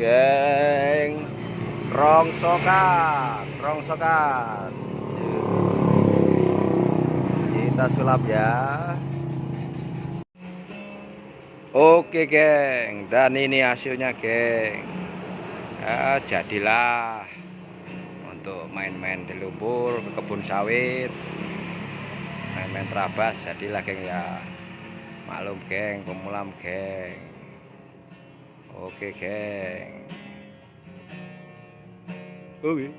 geng. Rongsokan rongsokan. Kita sulap ya. Oke geng. Dan ini hasilnya geng. Ya, jadilah untuk main-main di lumpur ke kebun sawit. Main-main terabas jadilah geng ya. Maklum geng. Pemulam geng oke geng oke